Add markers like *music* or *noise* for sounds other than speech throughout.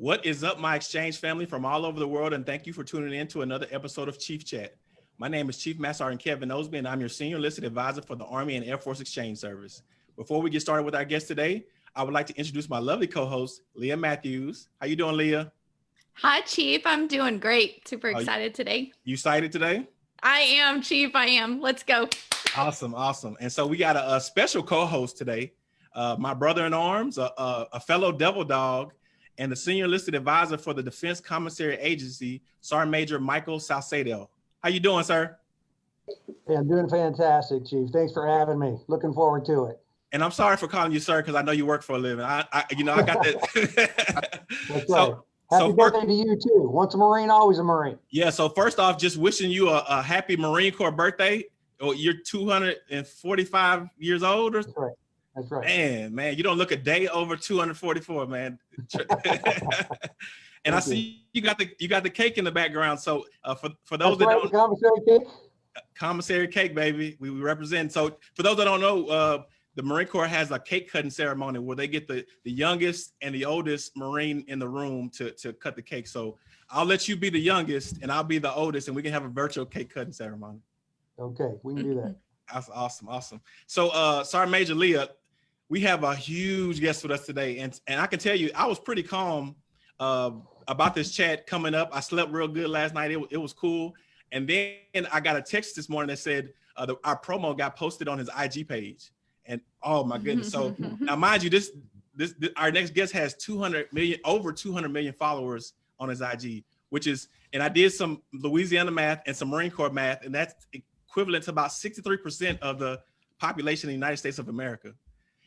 What is up, my exchange family from all over the world, and thank you for tuning in to another episode of Chief Chat. My name is Chief Master Sergeant Kevin Osby, and I'm your senior enlisted advisor for the Army and Air Force Exchange Service. Before we get started with our guest today, I would like to introduce my lovely co-host, Leah Matthews. How you doing, Leah? Hi, Chief. I'm doing great. Super excited today. You excited today? I am, Chief. I am. Let's go. Awesome, awesome. And so we got a, a special co-host today, uh, my brother in arms, a, a, a fellow devil dog, and the senior listed advisor for the Defense Commissary Agency, Sergeant Major Michael Saucedo. How you doing, sir? Hey, I'm doing fantastic, Chief. Thanks for having me. Looking forward to it. And I'm sorry for calling you sir because I know you work for a living. I, I you know, I got that. *laughs* *laughs* That's so, right. Happy so birthday to you too. Once a Marine, always a Marine. Yeah. So first off, just wishing you a, a happy Marine Corps birthday. Oh, you're 245 years old. Or... That's right. That's right. Man, man, you don't look a day over 244, man. *laughs* *laughs* and I see you got the you got the cake in the background. So uh, for for those That's that right, don't commissary cake, commissary cake, baby, we, we represent. So for those that don't know, uh, the Marine Corps has a cake cutting ceremony where they get the the youngest and the oldest Marine in the room to to cut the cake. So I'll let you be the youngest and I'll be the oldest, and we can have a virtual cake cutting ceremony. Okay, we can do that. *laughs* That's awesome, awesome. So, uh, Sergeant Major Leah, we have a huge guest with us today. And, and I can tell you, I was pretty calm uh, about this chat coming up. I slept real good last night. It, it was cool. And then I got a text this morning that said uh, the, our promo got posted on his IG page. And oh my goodness. So *laughs* now mind you, this, this, this, our next guest has 200 million, over 200 million followers on his IG, which is, and I did some Louisiana math and some Marine Corps math, and that's equivalent to about 63% of the population in the United States of America.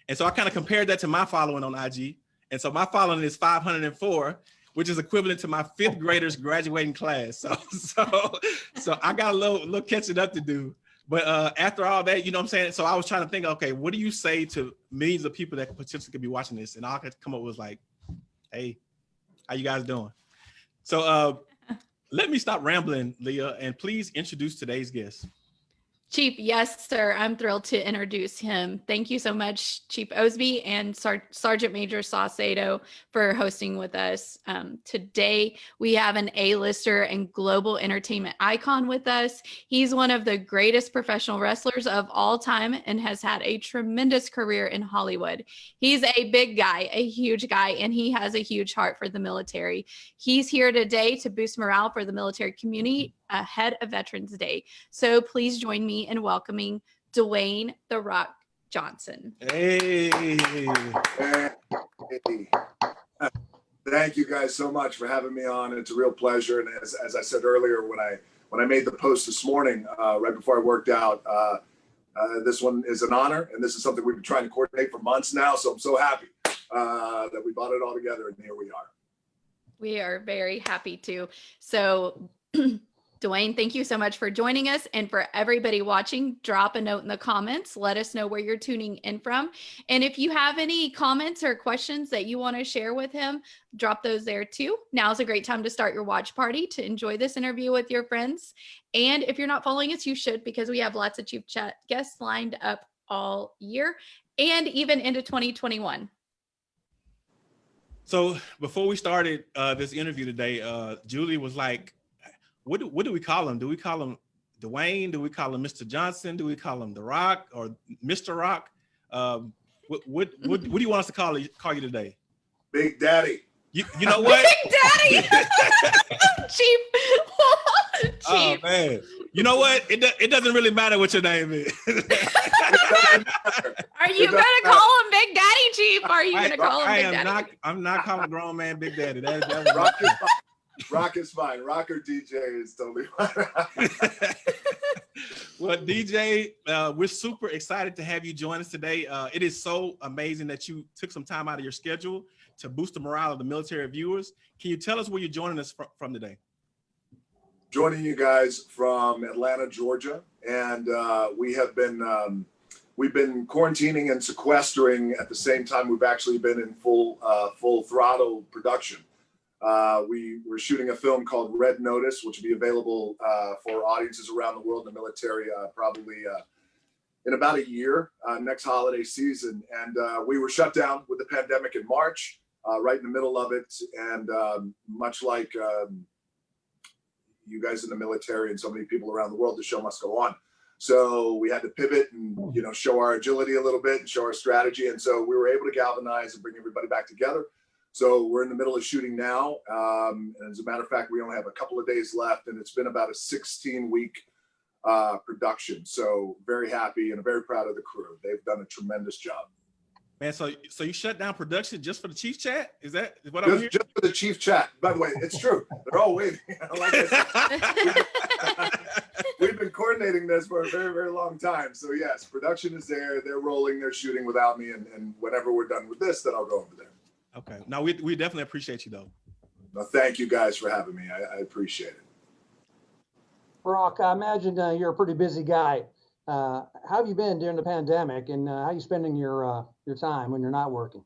And so I kind of compared that to my following on IG. And so my following is 504, which is equivalent to my fifth graders graduating class. So, *laughs* so, so I got a little, little catching up to do. But uh, after all that, you know what I'm saying? So I was trying to think, okay, what do you say to millions of people that potentially could be watching this? And all I could come up with like, hey, how you guys doing? So uh, let me stop rambling, Leah, and please introduce today's guest. Chief, yes, sir. I'm thrilled to introduce him. Thank you so much, Chief Osby and Sar Sergeant Major Saucedo for hosting with us. Um, today, we have an A-lister and global entertainment icon with us. He's one of the greatest professional wrestlers of all time and has had a tremendous career in Hollywood. He's a big guy, a huge guy, and he has a huge heart for the military. He's here today to boost morale for the military community ahead of Veterans Day. So please join me in welcoming Dwayne The Rock Johnson. Hey. hey. Thank you guys so much for having me on. It's a real pleasure. And as, as I said earlier, when I when I made the post this morning, uh, right before I worked out, uh, uh, this one is an honor, and this is something we've been trying to coordinate for months now. So I'm so happy uh, that we brought it all together, and here we are. We are very happy to. So *clears throat* Dwayne, thank you so much for joining us. And for everybody watching, drop a note in the comments. Let us know where you're tuning in from. And if you have any comments or questions that you want to share with him, drop those there too. Now's a great time to start your watch party to enjoy this interview with your friends. And if you're not following us, you should because we have lots of Chief Chat guests lined up all year and even into 2021. So before we started uh, this interview today, uh, Julie was like, what do, what do we call him? Do we call him Dwayne? Do we call him Mr. Johnson? Do we call him The Rock or Mr. Rock? Um, what, what, what, what do you want us to call, call you today? Big Daddy. You, you know what? *laughs* Big Daddy. *laughs* Cheap. *laughs* Cheap. Oh man. You know what? It, do, it doesn't really matter what your name is. Are you gonna call him Big Daddy, Chief? Are you gonna call him I Big am Daddy? Not, I'm not calling grown man Big Daddy. That, that Rock is fine. Rocker DJ is totally fine. *laughs* well, DJ, uh, we're super excited to have you join us today. Uh, it is so amazing that you took some time out of your schedule to boost the morale of the military viewers. Can you tell us where you're joining us from, from today? Joining you guys from Atlanta, Georgia, and uh, we have been um, we've been quarantining and sequestering at the same time. We've actually been in full uh, full throttle production. Uh, we were shooting a film called Red Notice, which will be available uh, for audiences around the world in the military uh, probably uh, in about a year, uh, next holiday season. And uh, we were shut down with the pandemic in March. right in the middle of it. And um, much like um, you guys in the military and so many people around the world, the show must go on. So we had to pivot and you know show our agility a little bit and show our strategy. And so we were able to galvanize and bring everybody back together. So we're in the middle of shooting now. Um, and as a matter of fact, we only have a couple of days left, and it's been about a 16 week uh, production. So very happy and very proud of the crew. They've done a tremendous job. Man, so so you shut down production just for the chief chat? Is that what I'm hearing? just for the chief chat. By the way, it's true. They're all waiting. *laughs* *laughs* we've been coordinating this for a very, very long time. So yes, production is there. They're rolling. They're shooting without me. And, and whenever we're done with this, then I'll go over there. Okay. No, we we definitely appreciate you though. Well, thank you guys for having me. I, I appreciate it. Brock, I imagine uh, you're a pretty busy guy. Uh, how have you been during the pandemic and uh, how are you spending your, uh, your time when you're not working?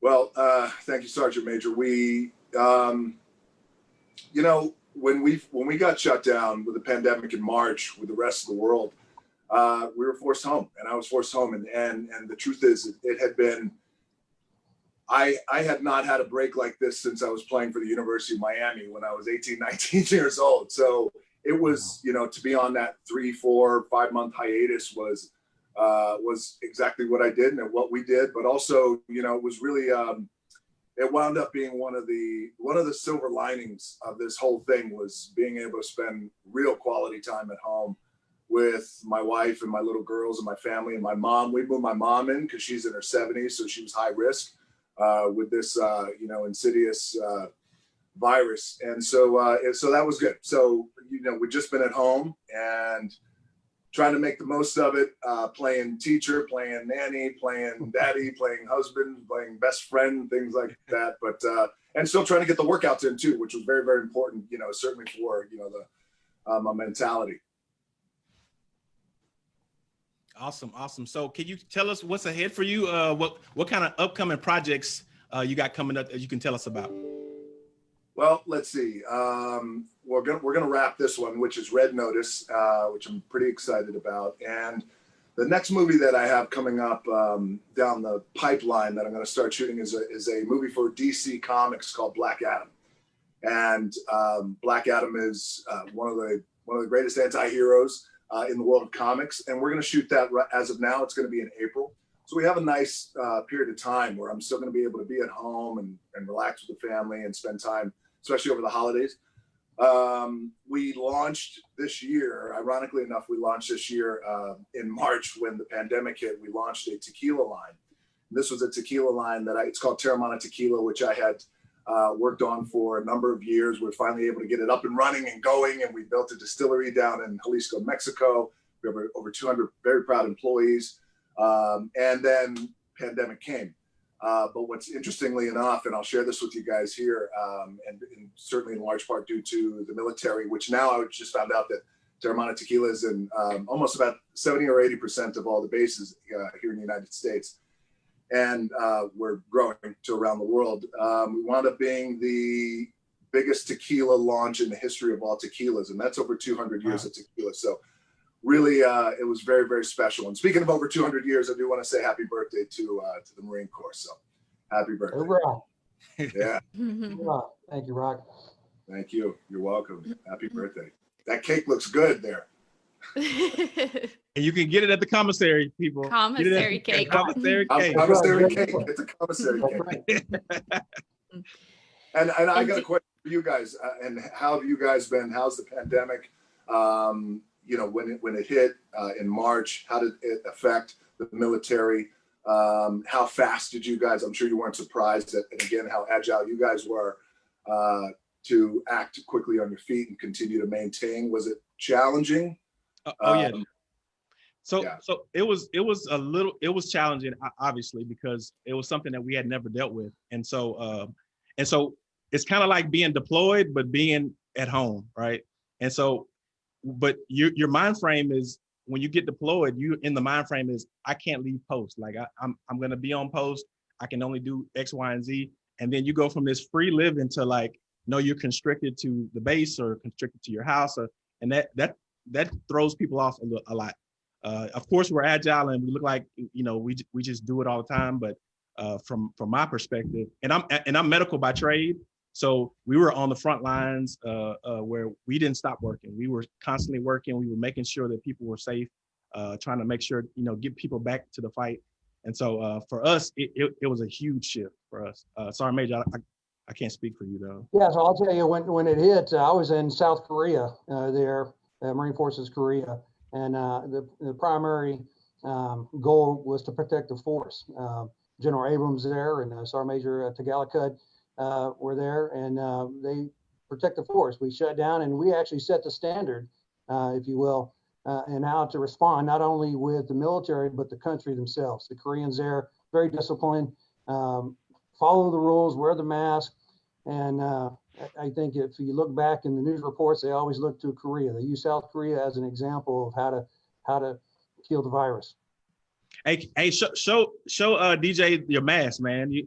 Well, uh, thank you, Sergeant Major. We, um, you know, when we when we got shut down with the pandemic in March with the rest of the world, uh, we were forced home, and I was forced home. And and and the truth is, it, it had been. I I had not had a break like this since I was playing for the University of Miami when I was 18, *laughs* 19 years old. So it was, you know, to be on that three, four, five month hiatus was uh, was exactly what I did and what we did. But also, you know, it was really um, it wound up being one of the one of the silver linings of this whole thing was being able to spend real quality time at home with my wife and my little girls and my family and my mom. We moved my mom in because she's in her 70s, so she was high risk uh, with this, uh, you know, insidious uh, virus, and so uh, so that was good. So you know, we've just been at home and trying to make the most of it, uh, playing teacher, playing nanny, playing *laughs* daddy, playing husband, playing best friend, things like that. But uh, and still trying to get the workouts in too, which was very very important. You know, certainly for you know the uh, my mentality. Awesome, awesome. So can you tell us what's ahead for you? Uh, what what kind of upcoming projects uh, you got coming up that you can tell us about? Well, let's see. Um, we're gonna we're gonna wrap this one, which is Red Notice, uh, which I'm pretty excited about. And the next movie that I have coming up um, down the pipeline that I'm gonna start shooting is a is a movie for DC Comics called Black Adam. And um, Black Adam is uh, one of the one of the greatest anti-heroes uh, in the world of comics, and we're gonna shoot that ri- as of now. It's gonna be in April. So we have a nice uh, period of time where I'm still going to be able to be at home and, and relax with the family and spend time, especially over the holidays. Um, we launched this year, ironically enough, we launched this year uh, in March when the pandemic hit. We launched a tequila line. This was a tequila line that I, it's called Teremana Tequila, which I had uh, worked on for a number of years. We're finally able to get it up and running and going, and we built a distillery down in Jalisco, Mexico. We have over 200 very proud employees. Um, and then pandemic came. Uh, but what's interestingly enough, and I'll share this with you guys here, um, and, and, certainly in large part due to the military, which now I just found out that Teremana Tequila is in um, almost about 70 or 80% of all the bases uh, here in the United States. And uh, we're growing to around the world. Um, we wound up being the biggest tequila launch in the history of all tequilas, and that's over 200 years Wow. of tequila. So really uh, it was very very special and speaking of over 200 years i do want to say happy birthday to uh, to the marine corps so happy birthday Hoorah. *laughs* yeah *laughs* Hoorah. Thank you, Rock. thank you you're welcome happy *laughs* birthday that cake looks good there And you can get it at the commissary, people. Get it at Commissary the cake. Commissary Com- cake. commissary Right. cake it's a commissary cake and and i got a question for you guys uh, and how have you guys been how's the pandemic um, you know when it when it hit uh, in march how did it affect the military um, how fast did you guys i'm sure you weren't surprised at and again how agile you guys were uh, to act quickly on your feet and continue to maintain was it challenging Oh, oh, yeah. So yeah. so it was it was a little it was challenging obviously because it was something that we had never dealt with. And so uh, and so it's kind of like being deployed but being at home, right? And so but your your mind frame is when you get deployed, you in the mind frame is I can't leave post. Like I, I'm I'm gonna be on post. I can only do X, Y, and Z. And then you go from this free living to like, no, you're constricted to the base or constricted to your house, or and that that that throws people off a, a lot. Uh, of course, we're agile and we look like you know we we just do it all the time, but uh, from from my perspective, and I'm and I'm medical by trade. So we were on the front lines uh, uh, where we didn't stop working. We were constantly working. We were making sure that people were safe, uh, trying to make sure you know get people back to the fight. And so uh, for us, it, it, it was a huge shift for us. Sorry, Major, I, I, I can't speak for you though. Yeah, so I'll tell you, when, when it hit, I was in South Korea there, Marine Forces Korea, and uh, the, the primary um, goal was to protect the force. Uh, General Abrams there and uh, Sergeant Major uh, Tagalicud uh, were there, and uh, they protect the force. We shut down, and we actually set the standard, if you will, and how to respond, not only with the military, but the country themselves. The Koreans there, very disciplined, um, follow the rules, wear the mask, and I- I think if you look back in the news reports, they always look to Korea. They use South Korea as an example of how to how to kill the virus. Hey, hey, show show show uh, DJ your mask, man. You,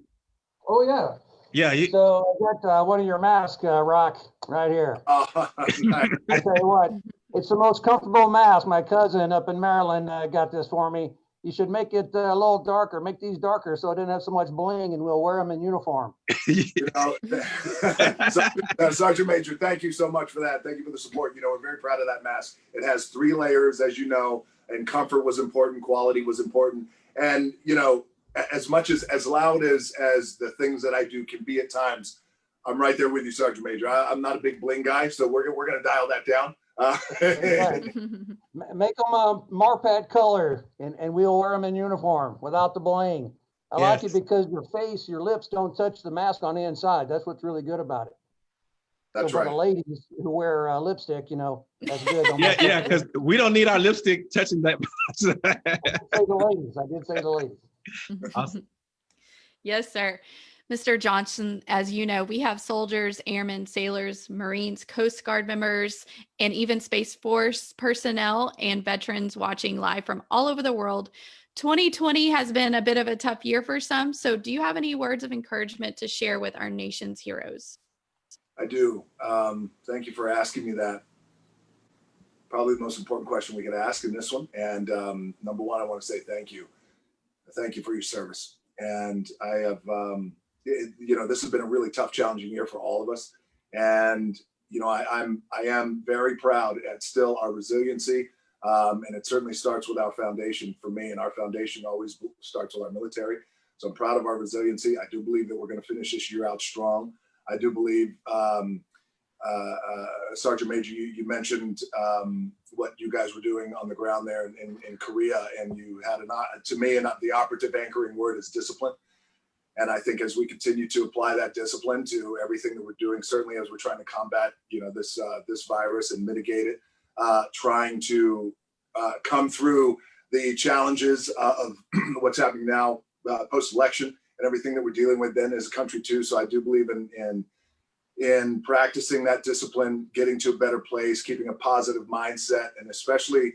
Oh yeah. yeah, you, So I got uh, one of your masks, uh, Rock, right here. Uh, *laughs* nice. I tell you what, it's the most comfortable mask. My cousin up in Maryland uh, got this for me. You should make it uh, a little darker. Make these darker so it didn't have so much bling, and we'll wear them in uniform. *laughs* You know, *laughs* Sergeant- Sergeant Major, thank you so much for that. Thank you for the support. You know, we're very proud of that mask. It has three layers, as you know, and comfort was important, quality was important. And, you know, as much as, as loud as, as the things that I do can be at times, I'm right there with you, Sergeant Major. I, I'm not a big bling guy, so we're, we're going to dial that down. *laughs* Uh, Make them a Marpat color, and, and we'll wear them in uniform without the bling. I like it because your face, your lips don't touch the mask on the inside. That's what's really good about it. That's so for the ladies who wear uh, lipstick, you know, that's good. Don't yeah, yeah, because we don't need our lipstick touching that. I did say the ladies. I did say the ladies. Awesome. *laughs* Yes, sir. Mr. Johnson, as you know, we have soldiers, airmen, sailors, Marines, Coast Guard members, and even Space Force personnel and veterans watching live from all over the world. 2020 has been a bit of a tough year for some. So, do you have any words of encouragement to share with our nation's heroes? I do. Um, thank you for asking me that. Probably the most important question we could ask in this one. And um, number one, I want to say thank you. Thank you for your service. And I have, um, it, you know, this has been a really tough, challenging year for all of us. And you know, I, I'm I am very proud at still our resiliency. Um, and it certainly starts with our foundation for me. And our foundation always starts with our military. So I'm proud of our resiliency. I do believe that we're going to finish this year out strong. I do believe, um, uh, uh, Sergeant Major, you, you mentioned um, what you guys were doing on the ground there in, in, in Korea, and you had an, uh, to me, and the operative anchoring word is discipline. And I think as we continue to apply that discipline to everything that we're doing, certainly as we're trying to combat, you know, this uh, this virus and mitigate it, uh, trying to uh, come through the challenges uh, of *clears throat* what's happening now uh, post-election and everything that we're dealing with then as a country too. So I do believe in in in practicing that discipline, getting to a better place, keeping a positive mindset, and especially,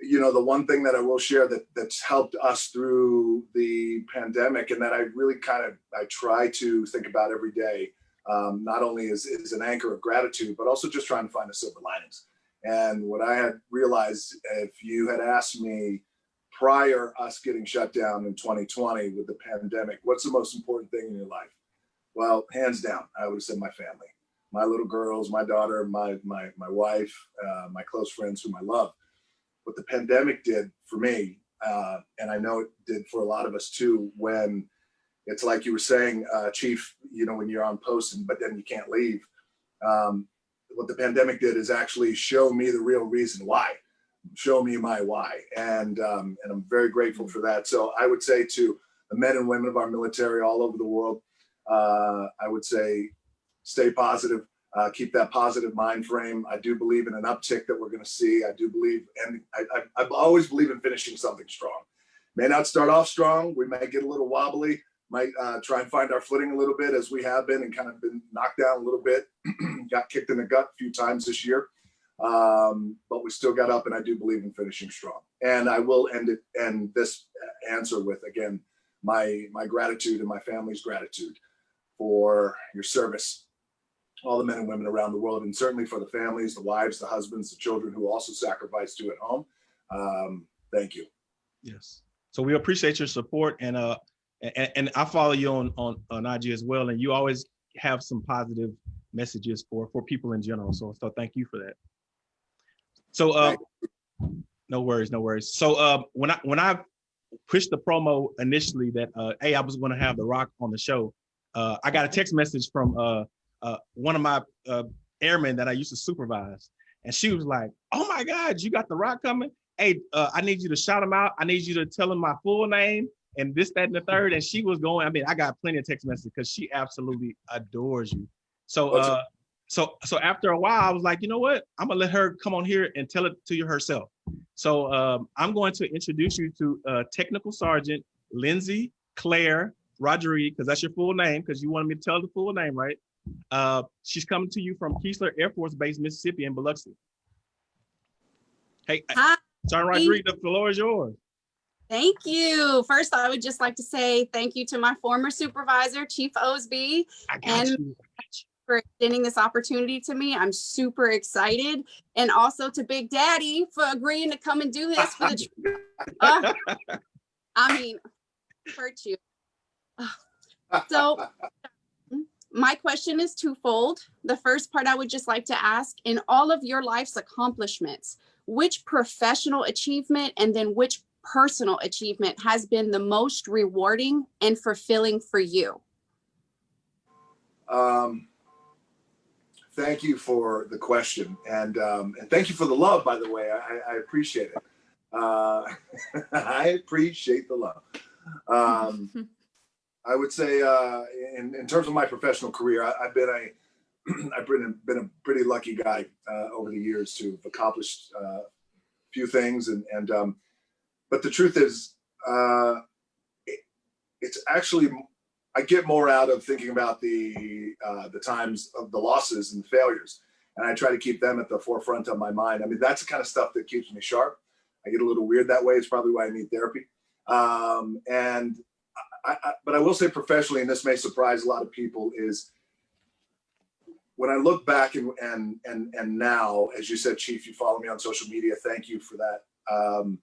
you know, the one thing that I will share that that's helped us through the pandemic, and that I really kind of I try to think about every day, um, not only is is an anchor of gratitude, but also just trying to find the silver linings. And what I had realized, if you had asked me prior us getting shut down in 2020 with the pandemic, what's the most important thing in your life? Well, hands down, I would have said my family, my little girls, my daughter, my my my wife, uh, my close friends whom I love. What the pandemic did for me, uh, and I know it did for a lot of us too, when it's like you were saying, uh, Chief, you know, when you're on post, and, but then you can't leave. Um, what the pandemic did is actually show me the real reason why show me my why and um, and i'm very grateful for that so i would say to the men and women of our military all over the world uh, i would say stay positive uh, keep that positive mind frame. I do believe in an uptick that we're going to see. I do believe and I, I, I always believe in finishing something strong. May not start off strong. We might get a little wobbly might uh, try and find our footing a little bit as we have been and kind of been knocked down a little bit *clears throat* got kicked in the gut a few times this year. Um, but we still got up and I do believe in finishing strong. And I will end it end this answer with again my my gratitude and my family's gratitude for your service, all the men and women around the world, and certainly for the families, the wives, the husbands, the children who also sacrifice to at home. Um, thank you. Yes. So we appreciate your support and uh and, and I follow you on, on, on IG as well. And you always have some positive messages for, for people in general. So, so thank you for that. So, uh, no worries, no worries. So, uh, when I, when I pushed the promo initially that, uh, hey, I was going to have The Rock on the show, uh, I got a text message from, uh, uh, one of my, uh, airmen that I used to supervise. And she was like, oh my God, you got The Rock coming? Hey, uh, I need you to shout him out. I need you to tell him my full name and this, that, and the third. And she was going, I mean, I got plenty of text messages because she absolutely adores you. So, uh, so, so after a while, I was like, you know what? I'm gonna let her come on here and tell it to you herself. So um, I'm going to introduce you to uh, Technical Sergeant Lindsay Claire Rodriguez, because that's your full name, because you wanted me to tell the full name, right? Uh, she's coming to you from Keesler Air Force Base, Mississippi in Biloxi. Hey, Hi, Sergeant Rodriguez, the floor is yours. thank you. First, I would just like to say thank you to my former supervisor, Chief Osby, And- you. for extending this opportunity to me. I'm super excited. And also to Big Daddy for agreeing to come and do this for the, uh, *laughs* I mean, hurt you. So my question is twofold. The first part I would just like to ask, in all of your life's accomplishments, which professional achievement and then which personal achievement has been the most rewarding and fulfilling for you? Um, thank you for the question, and um, and thank you for the love. By the way, I, I appreciate it. Uh, *laughs* I appreciate the love. Um, *laughs* I would say, uh, in in terms of my professional career, I, I've been a *clears throat* I've been a, been a pretty lucky guy uh, over the years to have accomplished uh, a few things, and and um, but the truth is, uh, it, it's actually I get more out of thinking about the uh, the times of the losses and failures, and I try to keep them at the forefront of my mind. I mean, that's the kind of stuff that keeps me sharp. I get a little weird that way. It's probably why I need therapy. Um, and I, I, but I will say professionally, and this may surprise a lot of people, is when I look back and and and and now, as you said, Chief, you follow me on social media. Thank you for that. Um,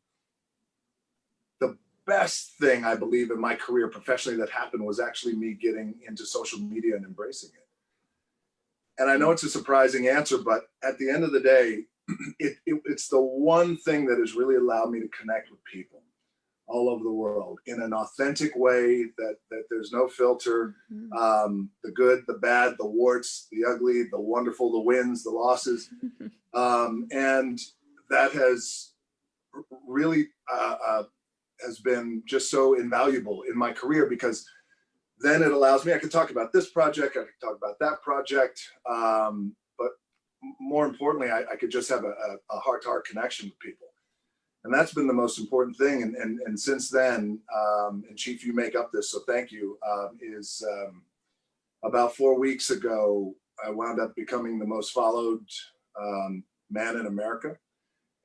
the best thing I believe in my career professionally that happened was actually me getting into social media and embracing it. And I know it's a surprising answer, but at the end of the day, *clears throat* it, it, it's the one thing that has really allowed me to connect with people all over the world in an authentic way that that there's no filter. Um, the good the bad the warts the ugly the wonderful the wins the losses. *laughs* Um, and that has really uh, uh, has been just so invaluable in my career because then it allows me i can talk about this project i can talk about that project um, but more importantly I, I could just have a, a, a heart-to-heart connection with people and that's been the most important thing. And and, and since then um, and chief you make up this so thank you um, is um, about four weeks ago i wound up becoming the most followed um, man in america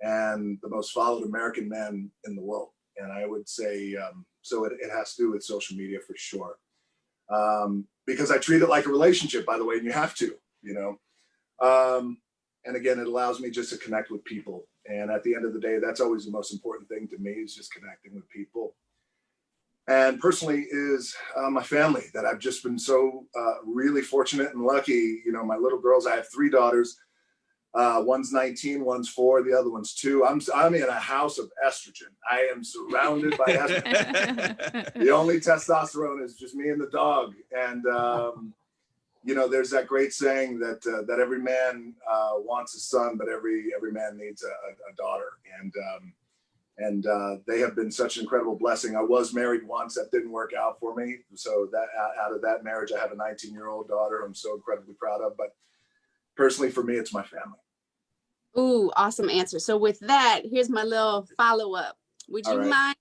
and the most followed american man in the world. And i would say um, so it, it has to do with social media for sure. Um, because i treat it like a relationship by the way and you have to you know? And again it allows me just to connect with people and at the end of the day that's always the most important thing to me is just connecting with people. And personally is uh, my family that i've just been so uh, really fortunate and lucky. You know my little girls i have three daughters. Uh, one's 19 one's four the other one's two. I'm i'm in a house of estrogen. I am surrounded by *laughs* estrogen. The only testosterone is just me and the dog. And um, you know there's that great saying that uh, that every man uh, wants a son but every every man needs a, a- daughter and um, and uh, they have been such an incredible blessing i was married once that didn't work out for me so that out- out of that marriage i have a 19 year old daughter i'm so incredibly proud of but personally for me it's my family Ooh, awesome answer. So with that, here's my little follow-up. Would All you right. mind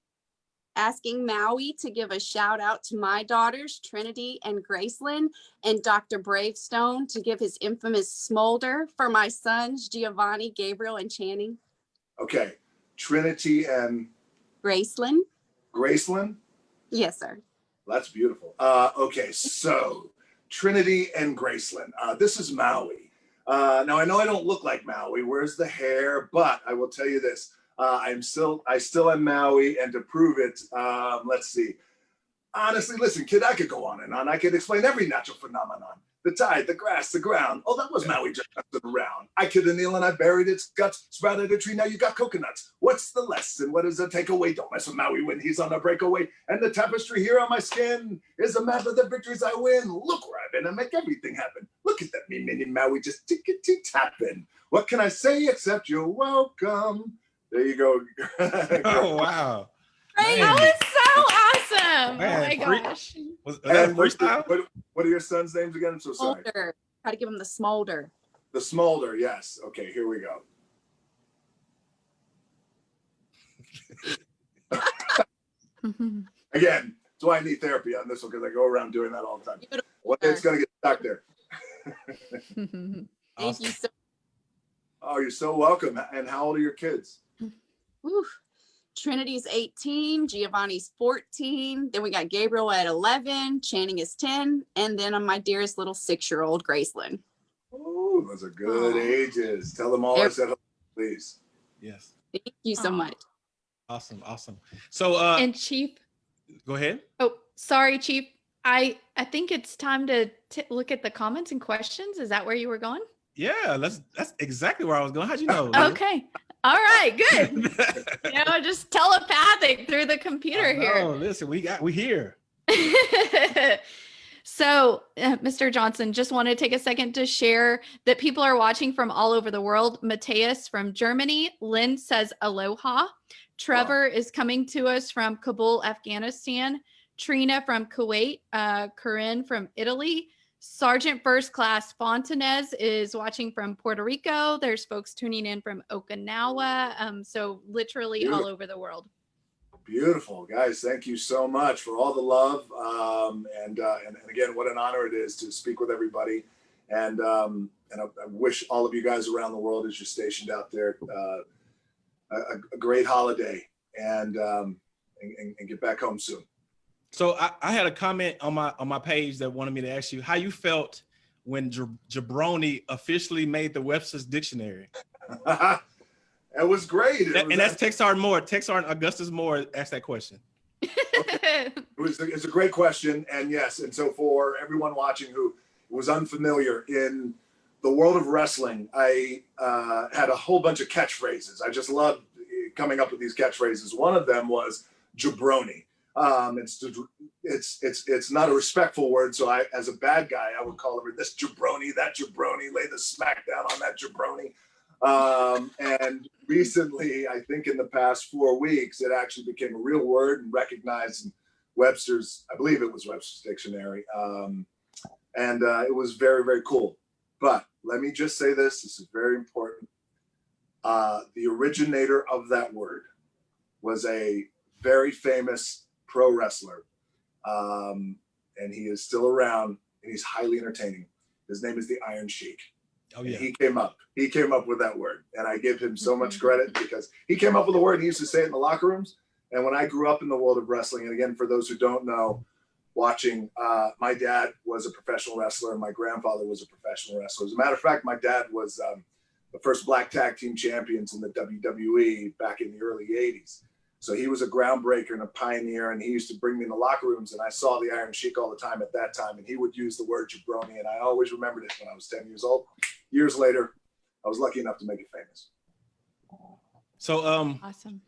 asking Maui to give a shout out to my daughters, Trinity and Gracelyn, and Dr. Bravestone to give his infamous smolder for my sons, Giovanni, Gabriel, and Channing? okay trinity and Gracelyn? gracelyn Yes, sir. That's beautiful. Uh, okay, so Trinity and Graceland. Uh, this is Maui. Uh, now I know I don't look like Maui. Where's the hair? But I will tell you this: uh, I'm still, I still am Maui, and to prove it, um, let's see. Honestly, listen, kid, I could go on and on. I could explain every natural phenomenon. The tide, the grass, the ground. Oh, that was Maui just messing around. I killed a nail and I buried its guts, sprouted a tree, now you got coconuts. What's the lesson? What is the takeaway? Don't mess with Maui when he's on a breakaway. And the tapestry here on my skin is a map of the victories I win. Look where I've been and make everything happen. Look at that me mini Maui just tickety tapping. What can I say except you're welcome? There you go. *laughs* Oh wow. That Man. was so awesome. Oh Man, oh my free- gosh. Was, was that And what's the- freestyle? what, what are your son's names again? I'm so sorry. Smolder. Try to give him the smolder. The Smolder, yes. Okay, here we go. *laughs* Again, do I need therapy on this one? Because I go around doing that all the time. Beautiful. Well, it's gonna get stuck there. *laughs* Thank Awesome. you so Oh, you're so welcome. And how old are your kids? Whew. Trinity's 18, Giovanni's 14. Then we got Gabriel at 11, Channing is 10, and then on my dearest little six-year-old Graceland. Oh, those are good Aw. ages. Tell them all I said, please. Yes. Thank you so Aw. much. Awesome. Awesome. So uh and Chief, go ahead. oh, sorry, Chief. I I think it's time to t- look at the comments and questions. Is that where you were going? Yeah, that's that's exactly where I was going. How'd you know? Okay. All right. Good. *laughs* you know, just telepathic through the computer I here. know, Listen, we got we here. *laughs* so, uh, Mr. Johnson, just want to take a second to share that people are watching from all over the world. Mateus from Germany, Lynn says aloha. Trevor is coming to us from Kabul, Afghanistan. Trina from Kuwait, uh, Corinne from Italy. Sergeant First Class Fontanez is watching from Puerto Rico. There's folks tuning in from Okinawa. Um, so literally all over the world. Beautiful, guys. Thank you so much for all the love. Um, and, uh, and and again, what an honor it is to speak with everybody. And um, and I, I wish all of you guys around the world, as you're stationed out there, uh, a, a great holiday and, um, and and and get back home soon. So I, I had a comment on my on my page that wanted me to ask you how you felt when Jab- Jabroni officially made the Webster's Dictionary. *laughs* it was great. That- was, and that's Texar Moore. Texar Augustus Moore asked that question. *laughs* it was it's a great question, and yes, and so for everyone watching who was unfamiliar in the world of wrestling, I uh, had a whole bunch of catchphrases. I just loved coming up with these catchphrases. One of them was jabroni. Um, it's it's it's it's not a respectful word, so I, as a bad guy, I would call her this jabroni, that jabroni, lay the smackdown on that jabroni. Um, and recently, I think in the past four weeks, it actually became a real word and recognized in Webster's, I believe it was Webster's dictionary. Um, and uh, it was very, very cool. But let me just say this this is very important. Uh, the originator of that word was a very famous pro wrestler. Um, and he is still around and he's highly entertaining. His name is the Iron Sheik. Oh And yeah. He came up. He came up with that word, and I give him so much credit because he came up with the word. He used to say it in the locker rooms. And when I grew up in the world of wrestling, and again, for those who don't know, watching, uh, my dad was a professional wrestler, and my grandfather was a professional wrestler. As a matter of fact, my dad was um, the first black tag team champions in the WWE back in the early '80s. So he was a groundbreaker and a pioneer, and he used to bring me in the locker rooms, and I saw the Iron Sheik all the time at that time, and he would use the word jabroni, and I always remembered it when I was 10 years old. Years later, I was lucky enough to make it famous. So um awesome.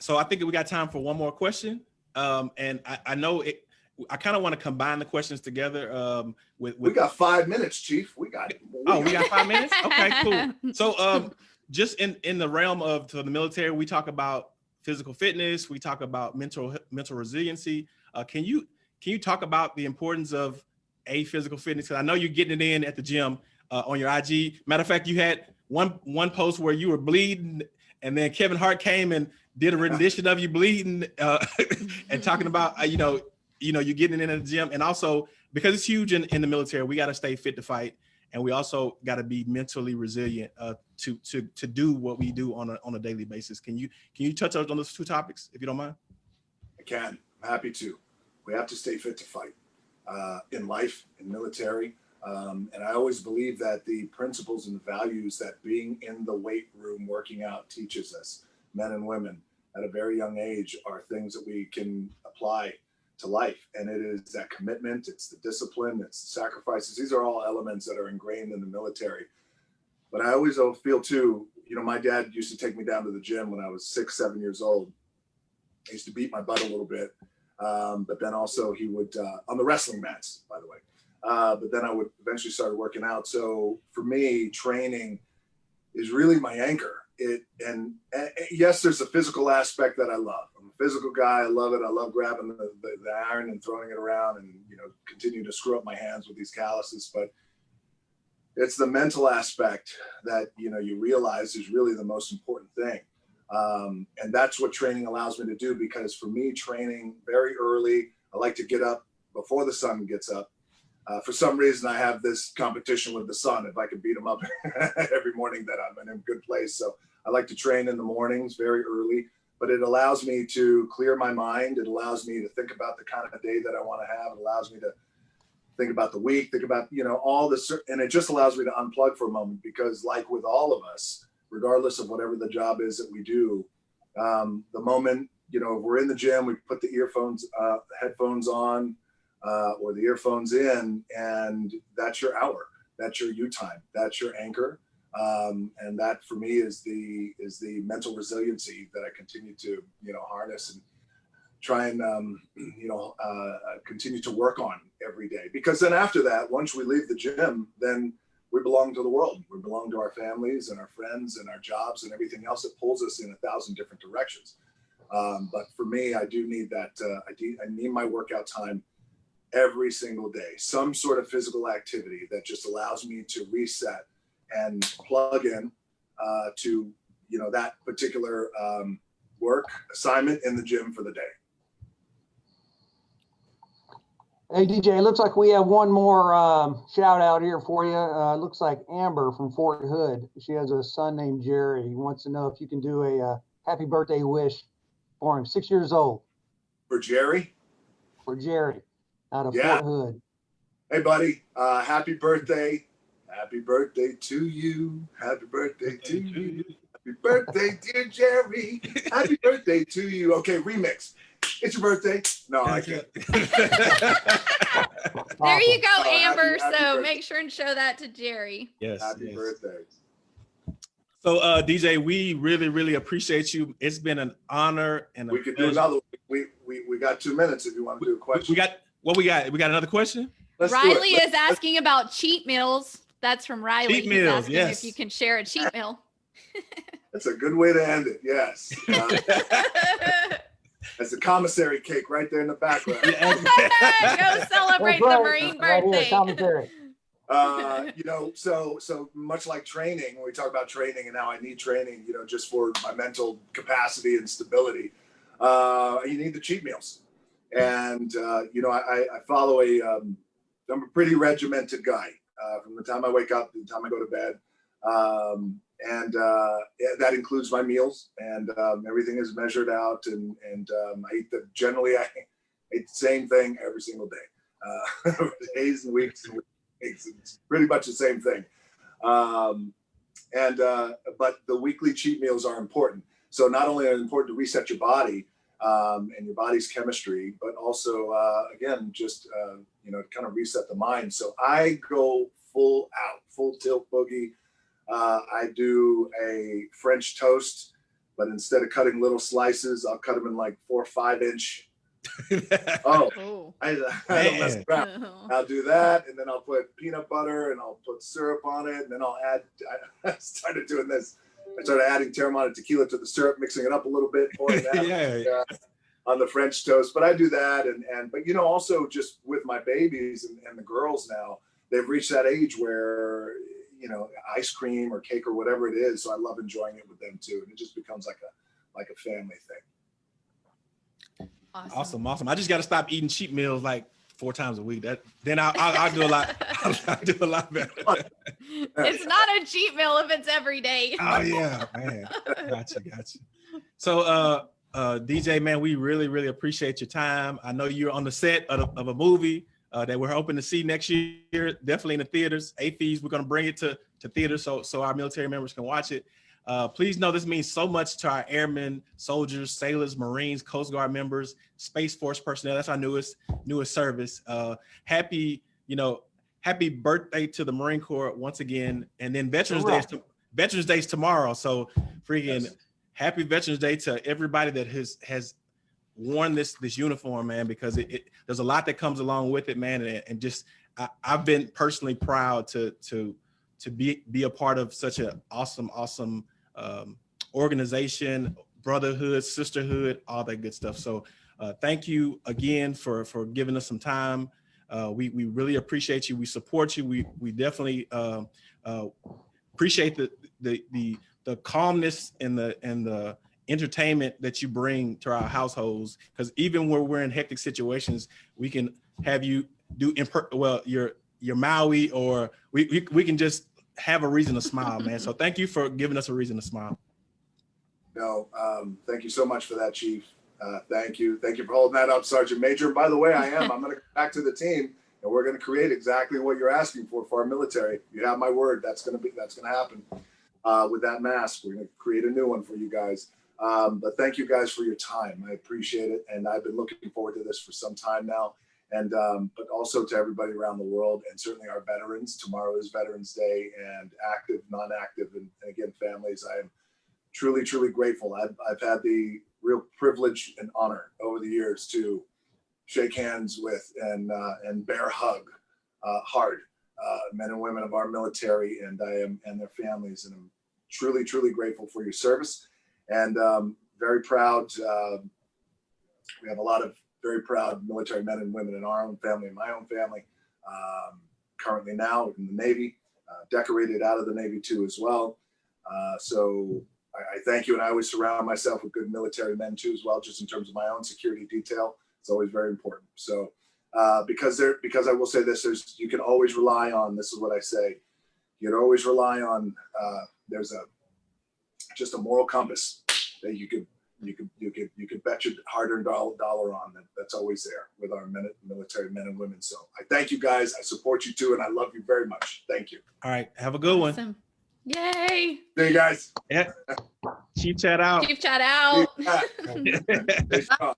so I think we got time for one more question. Um and I, I know it I kind of want to combine the questions together um with, We got five minutes, Chief. We got. Oh, we got five minutes? Okay, cool. *laughs* So um just in in the realm of to the military, we talk about physical fitness, we talk about mental mental resiliency. Uh, can you can you talk about the importance of a physical fitness? Because I know you're getting it in at the gym uh, on your IG. Matter of fact, you had one one post where you were bleeding, and then Kevin Hart came and did a rendition of you bleeding uh, *laughs* and talking about uh, you know you know you're getting it in at the gym, and also because it's huge in, in the military, we got to stay fit to fight and we also got to be mentally resilient uh, to to to do what we do on a on a daily basis. Can you can you touch on those two topics if you don't mind? I can. I'm happy to. We have to stay fit to fight uh, in life, in military. Um, and I always believe that the principles and the values that being in the weight room working out teaches us, men and women, at a very young age, are things that we can apply to life. And it is that commitment, it's the discipline, it's the sacrifices. These are all elements that are ingrained in the military. But I always feel too, you know, my dad used to take me down to the gym when I was six, seven years old. He used to beat my butt a little bit. Um, but then also he would, uh, on the wrestling mats, by the way. Uh, but then I would eventually start working out. So for me, training is really my anchor. It and, and yes, there's a physical aspect that I love. I'm a physical guy. I love it. I love grabbing the, the, the iron and throwing it around and you know continue to screw up my hands with these calluses. But it's the mental aspect that you know you realize is really the most important thing. Um, and that's what training allows me to do because for me, training very early, I like to get up before the sun gets up uh, for some reason, I have this competition with the sun. If I can beat him up *laughs* every morning, that I'm in a good place. So I like to train in the mornings very early, but it allows me to clear my mind. It allows me to think about the kind of day that I want to have. It allows me to think about the week, think about, you know, all this, and it just allows me to unplug for a moment because like with all of us, regardless of whatever the job is that we do, um, the moment, you know, if we're in the gym, we put the earphones, uh, headphones on, uh, or the earphones in, and that's your hour. That's your you time. That's your anchor. Um, and that for me is the is the mental resiliency that I continue to you know harness and try and um, *clears throat* you know uh, continue to work on every day. Because then after that, once we leave the gym, then we belong to the world. We belong to our families and our friends and our jobs and everything else that pulls us in a thousand different directions. Um, but for me, I do need that. Uh, I, do, I need my workout time every single day, some sort of physical activity that just allows me to reset and plug in uh, to you know that particular um, work assignment in the gym for the day. Hey DJ, it looks like we have one more um, shout out here for you. Uh, looks like Amber from Fort Hood. She has a son named Jerry. He wants to know if you can do a uh, happy birthday wish for him. Six years old. For Jerry? For Jerry out of Yeah. Fort Hood. Hey, buddy, uh, happy birthday. Happy birthday to you. Happy birthday to you. Happy birthday, dear Jerry. Happy birthday to you. Okay, remix. It's your birthday. No, I can't. *laughs* There you go, Oh, happy- Amber. happy so birthday. make sure and show that to Jerry. yes. Happy yes. birthday. So uh DJ, we really, really appreciate you. It's been an honor and a We could do another. We, we, we got two minutes if you want to do a question. We got what we got. We got another question. Let's do. Riley is asking about cheat meals. That's from Riley. Cheat He's meals, asking yes. If you can share a cheat meal. *laughs* That's a good way to end it. Yes. *laughs* Uh, that's the commissary cake right there in the background. *laughs* Go celebrate That's the right. Marine Right here, birthday. commentary. uh, you know, so so much like training, when we talk about training and how I need training, you know, just for my mental capacity and stability, uh, you need the cheat meals. And uh, you know, I, I I follow a um, I'm a pretty regimented guy uh, from the time I wake up to the time I go to bed, um, and uh, that includes my meals and um, everything is measured out. And and um, I eat the generally I eat the same thing every single day, uh, *laughs* days and weeks and it's, it's pretty much the same thing. Um, and uh, but the weekly cheat meals are important. So not only are important to reset your body um, and your body's chemistry, but also uh, again just uh, you know kind of reset the mind. So I go full out, full tilt boogie. Uh, I do a French toast, but instead of cutting little slices, I'll cut them in like four or five inch. *laughs* Oh, Oh. I, *laughs* I don't mess Man. around. *laughs* I'll do that, and then I'll put peanut butter, and I'll put syrup on it, and then I'll add. I started doing this. I started adding Teremana tequila to the syrup, mixing it up a little bit, pouring *laughs* that yeah. Uh, on the French toast. But I do that, and and but you know also just with my babies and, and the girls now, they've reached that age where you know ice cream or cake or whatever it is. So I love enjoying it with them too, and it just becomes like a like a family thing. Awesome. Awesome, awesome. I just got to stop eating cheap meals like four times a week. That then I'll, I'll, I'll do a lot. *laughs* I'll, I'll do a lot better. It's not a cheat meal if it's every day. *laughs* Oh yeah, man. Gotcha, gotcha. So, uh, uh, DJ, man, we really, really appreciate your time. I know you're on the set of, a- of a movie uh, that we're hoping to see next year, definitely in the theaters. AAFES, we're gonna bring it to to theaters so so our military members can watch it. Uh, please know this means so much to our airmen, soldiers, sailors, Marines, Coast Guard members, Space Force personnel. That's our newest newest service. Uh, happy, you know, happy birthday to the Marine Corps once again. And then Veterans Day, is to, Veterans Day is tomorrow. So freaking Yes. happy Veterans Day to everybody that has has worn this this uniform, man, because it, it there's a lot that comes along with it, man. And, and just I, I've been personally proud to to to be be a part of such an awesome, awesome um, organization, brotherhood, sisterhood, all that good stuff. So uh, thank you again for for giving us some time. Uh, we we really appreciate you. We support you. We we definitely uh, uh, appreciate the the the the calmness and the and the entertainment that you bring to our households. Because even when we're in hectic situations, we can have you do imper- well your your Maui or we, we we can just have a reason to smile, man. So *laughs* thank you for giving us a reason to smile. No, um, thank you so much for that, Chief. Uh, thank you. Thank you for holding that up, Sergeant Major. By the way, I am. I'm going to go back to the team, and we're going to create exactly what you're asking for for our military. You have my word. That's going to be. That's going to happen uh, with that mask. We're going to create a new one for you guys. Um, but thank you guys for your time. I appreciate it, and I've been looking forward to this for some time now. And um, but also to everybody around the world, and certainly our veterans. Tomorrow is Veterans Day, and active, non-active, and, and again, families. I am truly, truly grateful. I've, I've had the real privilege and honor over the years to shake hands with and uh, and bear hug uh, hard uh, men and women of our military and I am and their families and I'm truly truly grateful for your service and um, very proud. Uh, we have a lot of very proud military men and women in our own family and my own family. Um, currently now in the Navy, uh, decorated out of the Navy too as well. Uh, so I, I thank you, and I always surround myself with good military men too, as well, just in terms of my own security detail. It's always very important. So, uh, because there, because I will say this, there's you can always rely on. This is what I say. You can always rely on. Uh, there's a just a moral compass that you could you could you could you could bet your hard-earned dollar, dollar on that. That's always there with our men, military men and women. So I thank you guys. I support you too, and I love you very much. Thank you. All right, have a good one. Awesome. Yay. See you guys. Chief chat out. Chief chat out. Stay *laughs* strong.